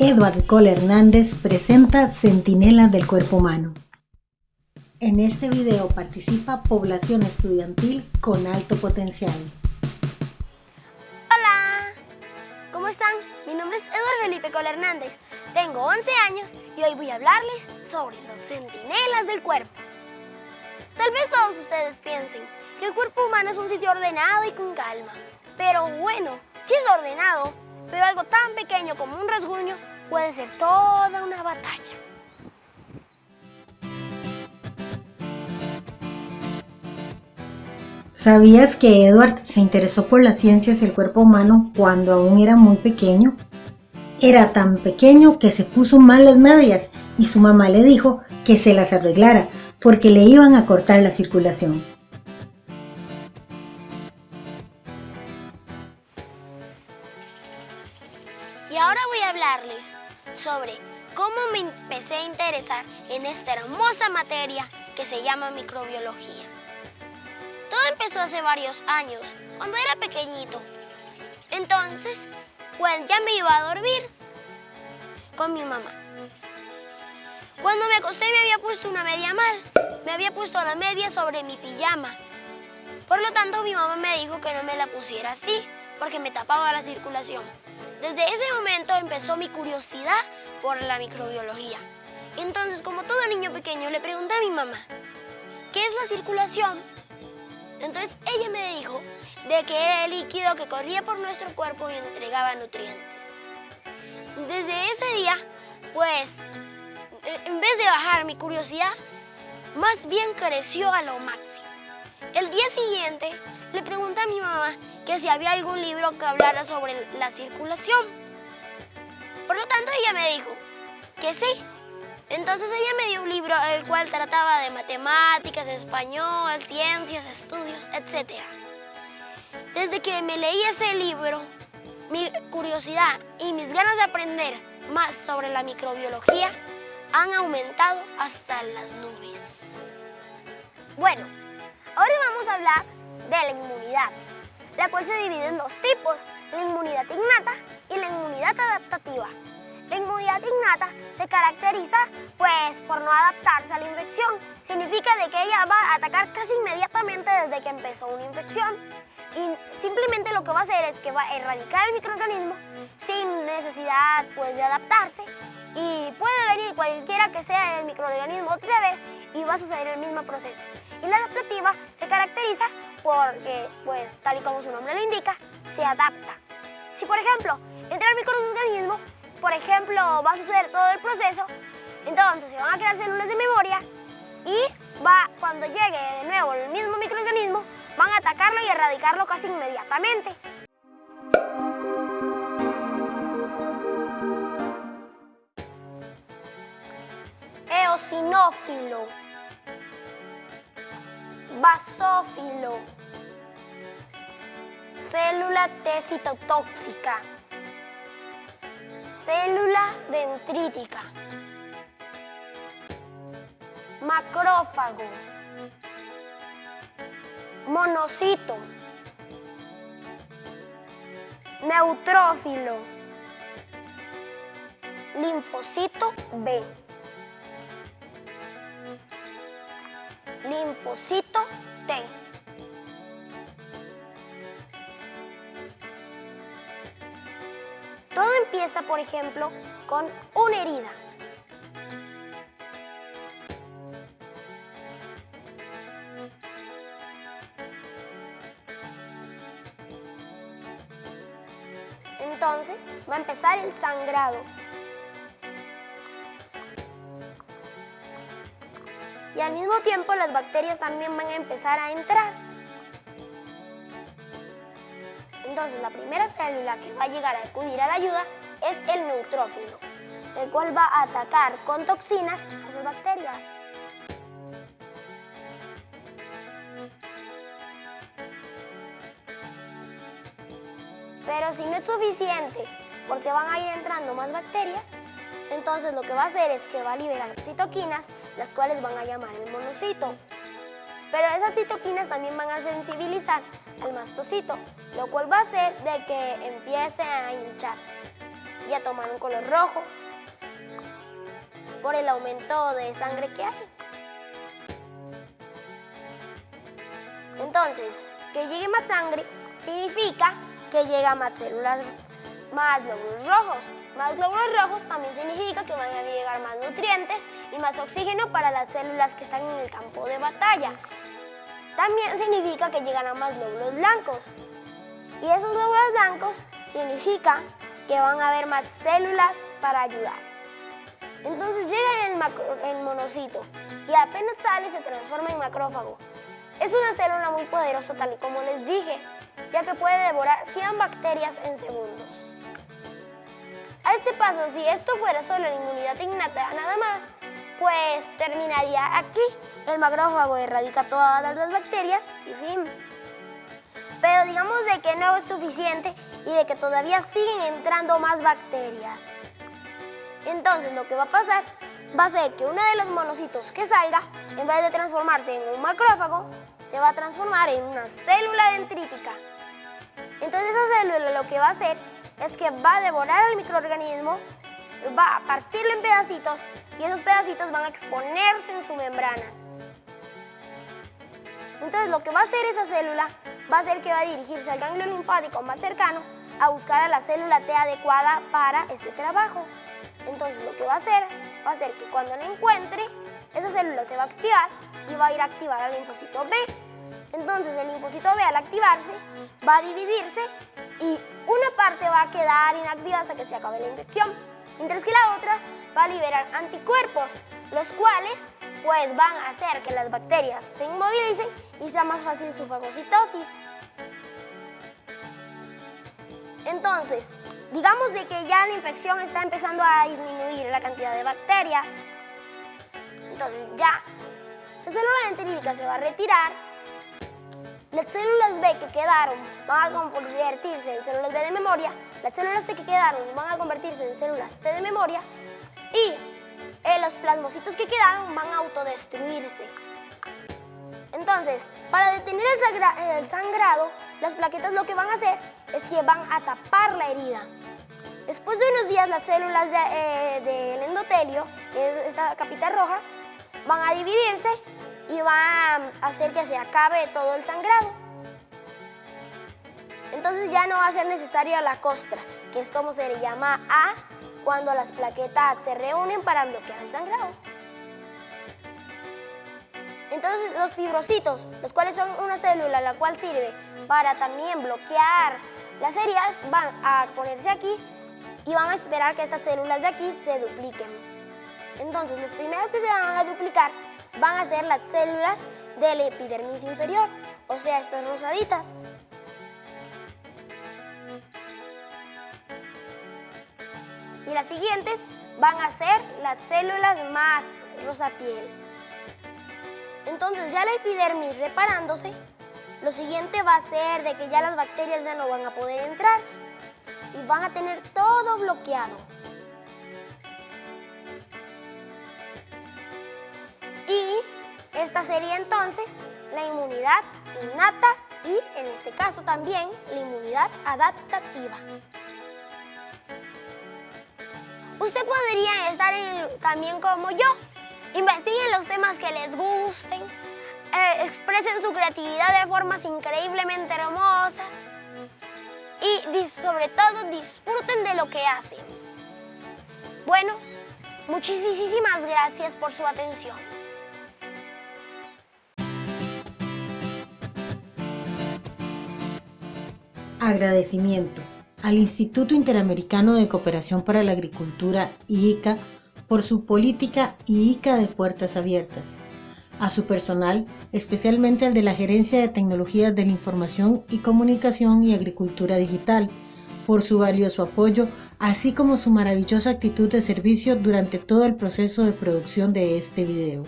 Edward Cole Hernández presenta Centinelas del Cuerpo Humano. En este video participa población estudiantil con alto potencial. Hola, ¿cómo están? Mi nombre es Edward Felipe Cole Hernández, tengo 11 años y hoy voy a hablarles sobre los centinelas del cuerpo. Tal vez todos ustedes piensen que el cuerpo humano es un sitio ordenado y con calma, pero bueno, si es ordenado, pero algo tan pequeño como un rasguño puede ser toda una batalla. ¿Sabías que Edward se interesó por las ciencias del cuerpo humano cuando aún era muy pequeño? Era tan pequeño que se puso mal las medias y su mamá le dijo que se las arreglara porque le iban a cortar la circulación. Cómo me empecé a interesar en esta hermosa materia que se llama microbiología. Todo empezó hace varios años, cuando era pequeñito. Entonces, pues ya me iba a dormir con mi mamá. Cuando me acosté me había puesto una media mal. Me había puesto la media sobre mi pijama. Por lo tanto, mi mamá me dijo que no me la pusiera así, porque me tapaba la circulación. Desde ese momento empezó mi curiosidad por la microbiología. Entonces, como todo niño pequeño, le pregunté a mi mamá, ¿qué es la circulación? Entonces ella me dijo de que era el líquido que corría por nuestro cuerpo y entregaba nutrientes. Desde ese día, pues, e, en vez de bajar mi curiosidad, más bien creció a lo máximo. El día siguiente le pregunté a mi mamá que si había algún libro que hablara sobre la circulación. Por lo tanto, ella me dijo que sí. Entonces ella me dio un libro el cual trataba de matemáticas, español, ciencias, estudios, etc. Desde que me leí ese libro, mi curiosidad y mis ganas de aprender más sobre la microbiología han aumentado hasta las nubes. Bueno, ahora vamos a hablar de la inmunidad la cual se divide en dos tipos, la inmunidad innata y la inmunidad adaptativa. La inmunidad innata se caracteriza pues por no adaptarse a la infección. Significa de que ella va a atacar casi inmediatamente desde que empezó una infección. Y simplemente lo que va a hacer es que va a erradicar el microorganismo sin necesidad pues de adaptarse y puede venir cualquiera que sea el microorganismo otra vez y va a suceder el mismo proceso. Y la adaptativa se caracteriza porque, pues, tal y como su nombre lo indica, se adapta. Si, por ejemplo, entra el microorganismo, por ejemplo, va a suceder todo el proceso, entonces se van a crear células de memoria y va, cuando llegue de nuevo el mismo microorganismo, van a atacarlo y erradicarlo casi inmediatamente. Eosinófilo. Basófilo, célula tecitotóxica, célula dendrítica, macrófago, monocito, neutrófilo, linfocito B. linfocito T. Todo empieza, por ejemplo, con una herida. Entonces va a empezar el sangrado. y al mismo tiempo las bacterias también van a empezar a entrar. Entonces la primera célula que va a llegar a acudir a la ayuda es el neutrófilo, el cual va a atacar con toxinas a esas bacterias. Pero si no es suficiente, porque van a ir entrando más bacterias, entonces lo que va a hacer es que va a liberar citoquinas, las cuales van a llamar el monocito. Pero esas citoquinas también van a sensibilizar al mastocito, lo cual va a hacer de que empiece a hincharse. ya tomar un color rojo por el aumento de sangre que hay. Entonces, que llegue más sangre significa que llega más células, más glóbulos rojos. Más glóbulos rojos también significa que van a llegar más nutrientes y más oxígeno para las células que están en el campo de batalla. También significa que llegarán más glóbulos blancos. Y esos glóbulos blancos significa que van a haber más células para ayudar. Entonces llega el, monocito y apenas sale se transforma en macrófago. Es una célula muy poderosa tal y como les dije, ya que puede devorar 100 bacterias en segundos. A este paso, si esto fuera solo la inmunidad innata nada más, pues terminaría aquí. El macrófago erradica todas las bacterias y fin. Pero digamos de que no es suficiente y de que todavía siguen entrando más bacterias. Entonces lo que va a pasar va a ser que uno de los monocitos que salga, en vez de transformarse en un macrófago, se va a transformar en una célula dendrítica. Entonces esa célula lo que va a hacer es que va a devorar al microorganismo, va a partirlo en pedacitos y esos pedacitos van a exponerse en su membrana. Entonces lo que va a hacer esa célula va a ser que va a dirigirse al ganglio linfático más cercano a buscar a la célula T adecuada para este trabajo. Entonces lo que va a hacer, va a ser que cuando la encuentre, esa célula se va a activar y va a ir a activar al linfocito B. Entonces el linfocito B al activarse va a dividirse y una parte va a quedar inactiva hasta que se acabe la infección, mientras que la otra va a liberar anticuerpos, los cuales pues van a hacer que las bacterias se inmovilicen y sea más fácil su fagocitosis. Entonces, digamos de que ya la infección está empezando a disminuir la cantidad de bacterias. Entonces ya la célula dendrítica se va a retirar. Las células B que quedaron van a convertirse en células B de memoria. Las células T que quedaron van a convertirse en células T de memoria. Y eh, los plasmocitos que quedaron van a autodestruirse. Entonces, para detener el sangrado, las plaquetas lo que van a hacer es que van a tapar la herida. Después de unos días las células eh, del endotelio, que es esta capita roja, van a dividirse y van a hacer que se acabe todo el sangrado. Entonces ya no va a ser necesaria la costra, que es como se le llama a cuando las plaquetas se reúnen para bloquear el sangrado. Entonces los fibrocitos, los cuales son una célula la cual sirve para también bloquear las heridas, van a ponerse aquí y van a esperar que estas células de aquí se dupliquen. Entonces las primeras que se van a duplicar van a ser las células del epidermis inferior, o sea, estas rosaditas. Y las siguientes van a ser las células más rosa piel. Entonces ya la epidermis reparándose, lo siguiente va a ser de que ya las bacterias ya no van a poder entrar y van a tener todo bloqueado. Y esta sería entonces la inmunidad innata y en este caso también la inmunidad adaptativa. Usted podría estar también como yo. Investiguen los temas que les gusten, eh, expresen su creatividad de formas increíblemente hermosas y sobre todo disfruten de lo que hacen. Bueno, muchísimas gracias por su atención. Agradecimiento al Instituto Interamericano de Cooperación para la Agricultura, IICA, por su política IICA de puertas abiertas, a su personal, especialmente al de la Gerencia de Tecnologías de la Información y Comunicación y Agricultura Digital, por su valioso apoyo, así como su maravillosa actitud de servicio durante todo el proceso de producción de este video.